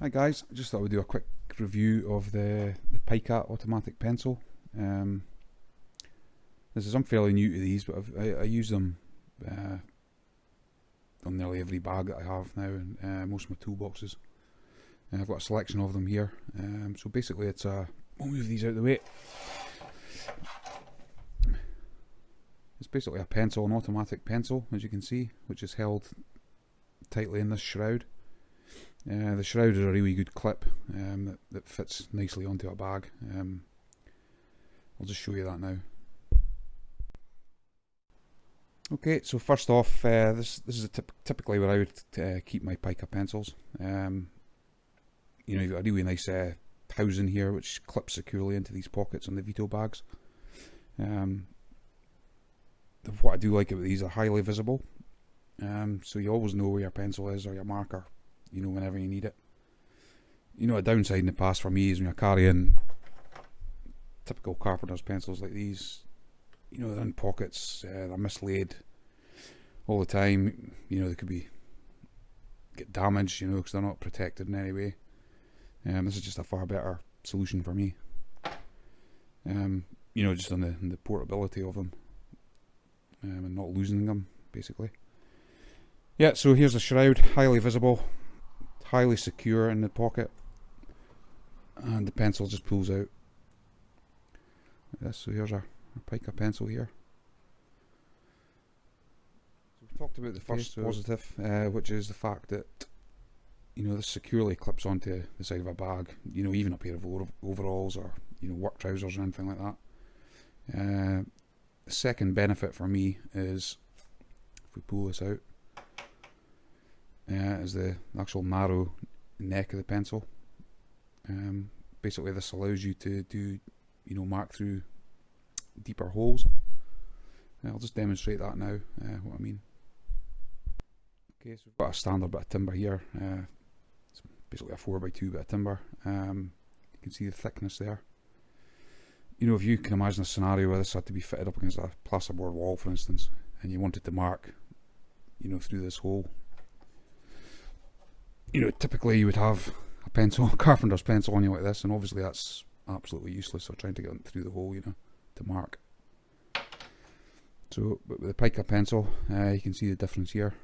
Hi guys, I just thought we'd do a quick review of the, the automatic pencil. Um, this is I'm fairly new to these, but i I, use them uh, on nearly every bag that I have now, and uh, most of my toolboxes. I've got a selection of them here. Um, so basically, it's a. We'll move these out of the way. It's basically a pencil, an automatic pencil, as you can see, which is held tightly in this shroud. Uh, the shroud is a really good clip um, that, that, fits nicely onto a bag. Um, I'll just show you that now. Okay, so first off, uh, this this is typically where I would uh, keep my pica pencils. Um, you know, you've got a really nice uh, housing here which clips securely into these pockets on the Veto bags. Um, what I do like about these are highly visible, um, so you always know where your pencil is or your marker you know, whenever you need it. You know, a downside in the past for me is when you're carrying typical carpenter's pencils like these, you know, they're in pockets, uh, they're mislaid all the time. You know, they could be get damaged, you know, because they're not protected in any way. Um, this is just a far better solution for me. Um, you know, just on the, on the portability of them um, and not losing them, basically. Yeah, so here's the shroud, highly visible highly secure in the pocket and the pencil just pulls out like this. so here's our, our pica pencil here so we've talked about the first okay, so positive uh, which is the fact that you know this securely clips onto the side of a bag you know even a pair of overalls or you know work trousers or anything like that uh, the second benefit for me is if we pull this out uh, is the actual narrow neck of the pencil. Um, basically, this allows you to do, you know, mark through deeper holes. Uh, I'll just demonstrate that now. Uh, what I mean. Okay, so we've got a standard bit of timber here. Uh, it's basically a four by two bit of timber. Um, you can see the thickness there. You know, if you can imagine a scenario where this had to be fitted up against a plasterboard wall, for instance, and you wanted to mark, you know, through this hole, you know, typically you would have a pencil, a carpenter's pencil on you like this, and obviously that's absolutely useless. So trying to get through the hole, you know, to mark. So, but with a pica pencil, uh, you can see the difference here.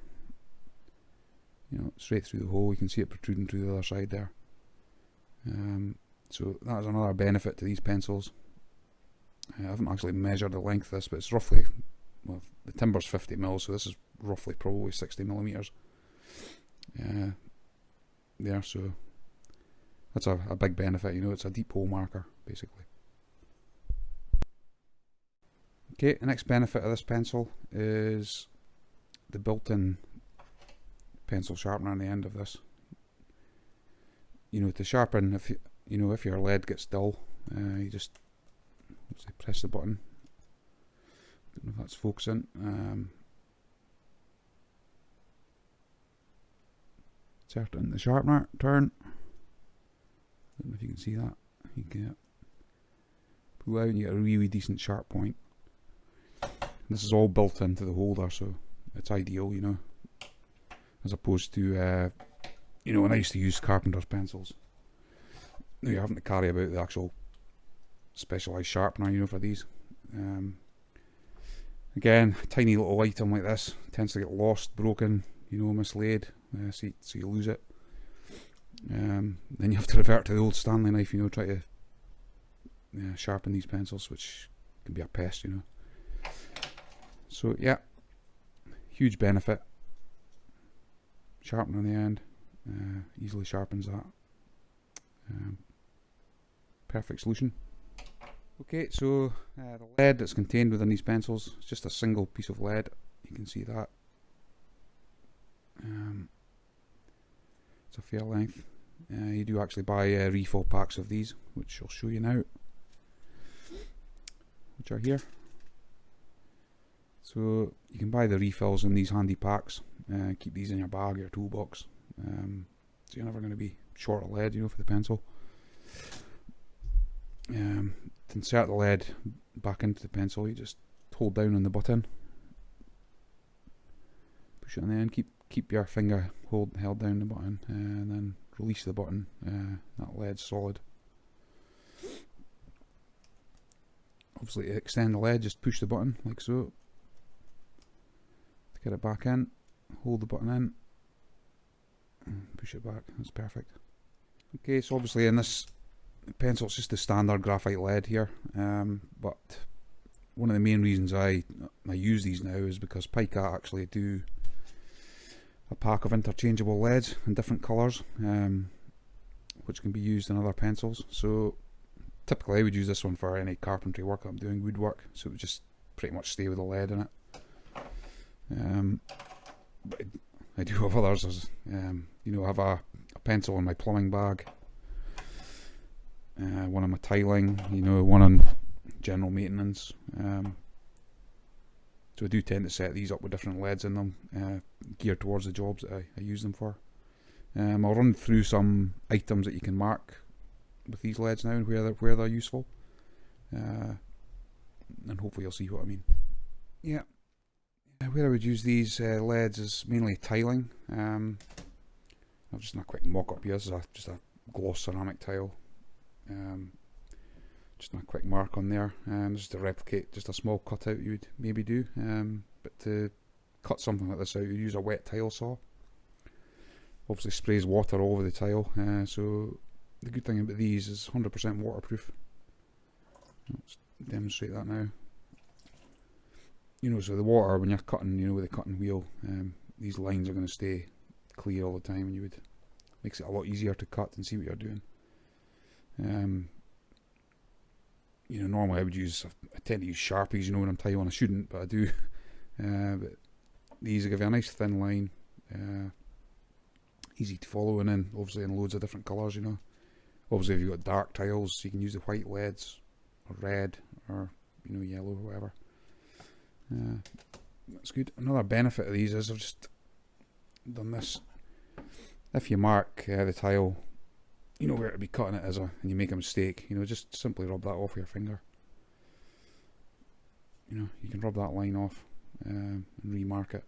You know, straight through the hole, you can see it protruding through the other side there. Um, so that is another benefit to these pencils. I haven't actually measured the length of this, but it's roughly, well, the timber's 50 mil, so this is roughly probably 60 millimeters. Uh, there, so that's a, a big benefit, you know, it's a deep hole marker, basically. Okay, the next benefit of this pencil is the built-in pencil sharpener on the end of this. You know, to sharpen, if you, you know, if your lead gets dull, uh, you just press the button. Don't know if that's focusing. Um, Turn the sharpener, turn. Don't know if you can see that. You can pull out and you get a really decent sharp point. This is all built into the holder, so it's ideal, you know. As opposed to, uh, you know, when I used to use carpenter's pencils. You're having to carry about the actual specialised sharpener, you know, for these. Um, again, tiny little item like this tends to get lost, broken, you know, mislaid uh, so, you, so you lose it. Um, then you have to revert to the old Stanley knife, you know, try to sharpen these pencils, which can be a pest, you know. So yeah, huge benefit. Sharpen on the end, uh, easily sharpens that. Um, perfect solution. Okay, so uh, the lead that's contained within these pencils is just a single piece of lead. You can see that. Um, it's a fair length. Uh, you do actually buy uh, refill packs of these, which I'll show you now, which are here. So you can buy the refills in these handy packs. Uh, keep these in your bag, your toolbox. Um, so you're never going to be short of lead, you know, for the pencil. Um, to insert the lead back into the pencil, you just hold down on the button. Push it on the end. Keep keep your finger hold held down the button, uh, and then release the button. Uh, that lead's solid. Obviously, to extend the lead, just push the button like so. To get it back in, hold the button in, push it back. That's perfect. Okay, so obviously in this pencil, it's just the standard graphite lead here, um, but one of the main reasons I I use these now is because Picat actually do a pack of interchangeable leads in different colours, um, which can be used in other pencils. So typically I would use this one for any carpentry work I'm doing, woodwork, so it would just pretty much stay with the lead in it. Um, I do have others, as, um, you know, I have a, a, pencil in my plumbing bag, uh, one on my tiling, you know, one on general maintenance. Um, so I do tend to set these up with different leads in them, uh, geared towards the jobs that I, I use them for. Um, I'll run through some items that you can mark with these leads now and where they're, where they're useful. Uh, and hopefully you'll see what I mean. Yeah. Where I would use these uh, leads is mainly tiling. Um, just done a quick mock up here. This is a, just a gloss ceramic tile. Um, just a quick mark on there, um, just to replicate just a small cutout you would maybe do. Um, but to cut something like this out, you use a wet tile saw. Obviously sprays water all over the tile, uh, so the good thing about these is 100% waterproof. Let's demonstrate that now. You know, so the water when you're cutting, you know, with a cutting wheel, um, these lines are going to stay clear all the time, and you would makes it a lot easier to cut and see what you're doing. Um, you know, normally I would use, I tend to use Sharpies, you know, when I'm tiling. I shouldn't, but I do. Uh, but these give you a nice thin line, uh, easy to follow, and then obviously in loads of different colours, you know. Obviously, if you've got dark tiles, you can use the white leads, or red, or, you know, yellow, or whatever. Uh, that's good. Another benefit of these is I've just done this. If you mark uh, the tile you know where to be cutting it as a, and you make a mistake, you know, just simply rub that off your finger. You know, you can rub that line off um, and remark it.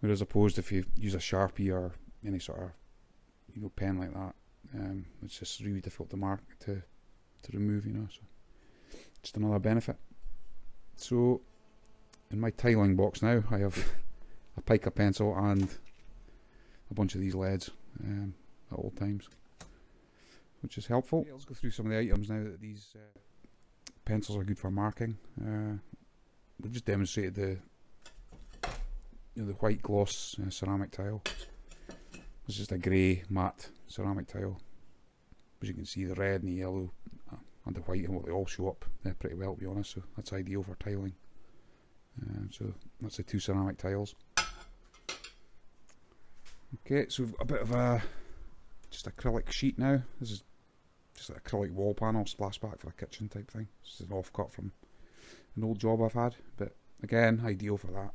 Whereas opposed if you use a sharpie or any sort of, you know, pen like that, um, it's just really difficult to mark to to remove. You know, so just another benefit. So in my tiling box now, I have a pica pencil and a bunch of these leads um, at all times which is helpful. Let's go through some of the items now that these uh, pencils are good for marking. Uh, we've just demonstrated the you know, the white gloss uh, ceramic tile. It's just a grey matte ceramic tile. As you can see, the red and the yellow uh, and the white and what they all show up uh, pretty well, to be honest. So that's ideal for tiling. Um, so that's the two ceramic tiles. Okay, so we've got a bit of a just acrylic sheet now. This is just an acrylic wall panel splashback for a kitchen type thing. This is an offcut from an old job I've had, but again, ideal for that.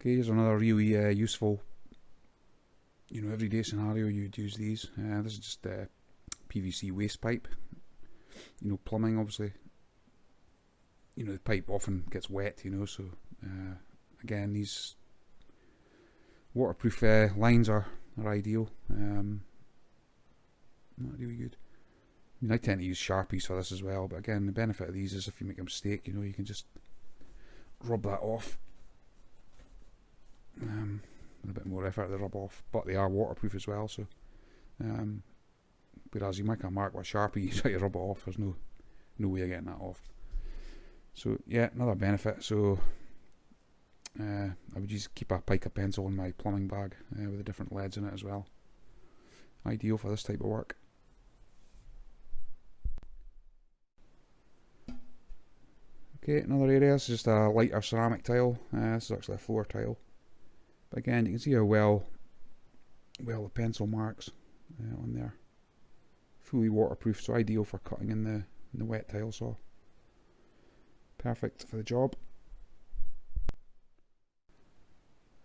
Okay, here's another really uh, useful, you know, everyday scenario you'd use these. Uh, this is just a PVC waste pipe. You know, plumbing obviously. You know, the pipe often gets wet, you know, so uh, again, these waterproof uh, lines are, are ideal. Um, not really good. I mean, I tend to use Sharpies for this as well, but again, the benefit of these is if you make a mistake, you know, you can just rub that off. Um, with a bit more effort to rub off, but they are waterproof as well, so. Um, whereas you make a mark with Sharpie, you try to rub it off, there's no, no way of getting that off. So, yeah, another benefit. So, uh, I would just keep a pica pencil in my plumbing bag uh, with the different leads in it as well. Ideal for this type of work. Okay, another area this is just a lighter ceramic tile. Uh, this is actually a floor tile. But again, you can see how well well the pencil marks uh, on there. Fully waterproof, so ideal for cutting in the, in the wet tile saw. Perfect for the job.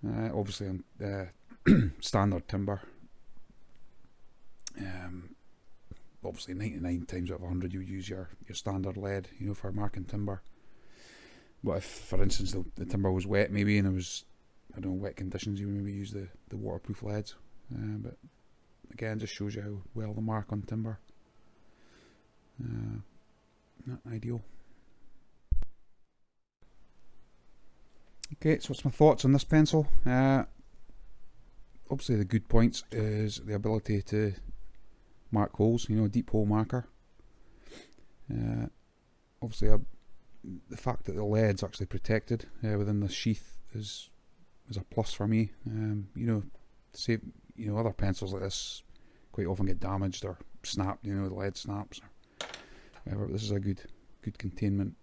Uh, obviously on uh, standard timber. Um, obviously 99 times out of 100 you use your, your standard lead, you know, for marking timber. But if, for instance, the, the timber was wet maybe and it was, I don't know, wet conditions, you maybe use the, the waterproof leads. Uh, but again, just shows you how well the mark on timber. Uh, not ideal. Okay, so what's my thoughts on this pencil? Uh, obviously the good points is the ability to mark holes, you know, a deep hole marker. Uh, obviously uh, the fact that the lead's actually protected uh, within the sheath is is a plus for me. Um, you know, say you know other pencils like this quite often get damaged or snapped. You know, the lead snaps or whatever. This is a good good containment,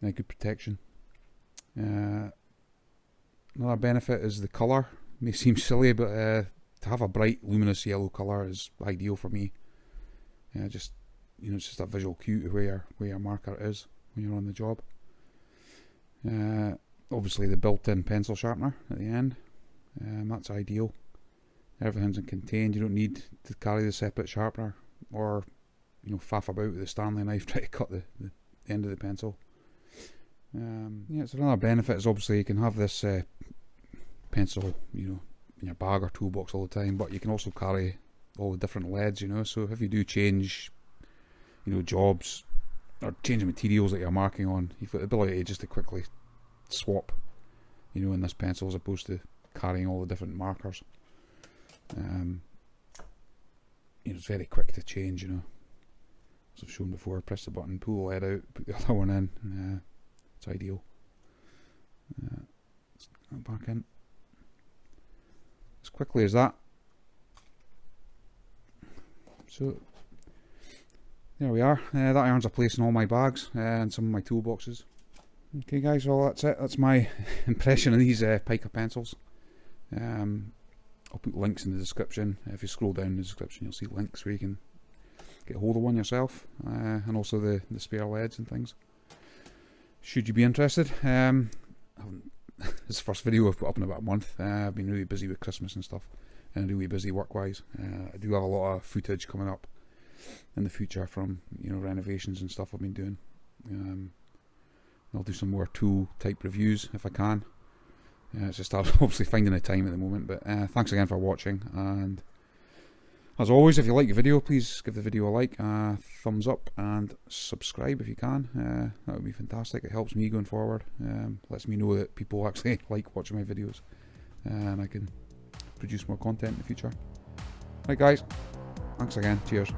and a good protection. Uh, another benefit is the colour. May seem silly, but uh, to have a bright, luminous yellow colour is ideal for me. Uh, just you know, it's just a visual cue to where your, where your marker is when you're on the job. Uh, obviously, the built-in pencil sharpener at the end. Um, that's ideal. Everything's contained. You don't need to carry the separate sharpener or you know faff about with the Stanley knife trying to cut the, the end of the pencil. Um, yeah, it's another benefit is obviously you can have this uh, pencil, you know, in your bag or toolbox all the time, but you can also carry all the different leads, you know. So if you do change, you know, jobs or change the materials that you're marking on, you've got the ability just to quickly swap, you know, in this pencil as opposed to carrying all the different markers. Um, you know, it's very quick to change, you know. As I've shown before, press the button, pull the lead out, put the other one in. Uh, it's ideal. Uh, back in as quickly as that. So there we are. Uh, that irons a place in all my bags uh, and some of my toolboxes. Okay guys, well that's it. That's my impression of these uh, Pica pencils. Um, I'll put links in the description. If you scroll down in the description you'll see links where you can get hold of one yourself uh, and also the, the spare leads and things. Should you be interested, um, I haven't this the first video I've put up in about a month. Uh, I've been really busy with Christmas and stuff, and really busy work-wise. Uh, I do have a lot of footage coming up in the future from you know renovations and stuff I've been doing. Um, I'll do some more tool type reviews if I can. Uh, it's just obviously finding the time at the moment. But uh, thanks again for watching, and as always, if you like the video, please give the video a like, a thumbs up, and subscribe if you can. Uh, that would be fantastic. It helps me going forward. Um, lets me know that people actually like watching my videos, and I can produce more content in the future. Right, guys. Thanks again. Cheers.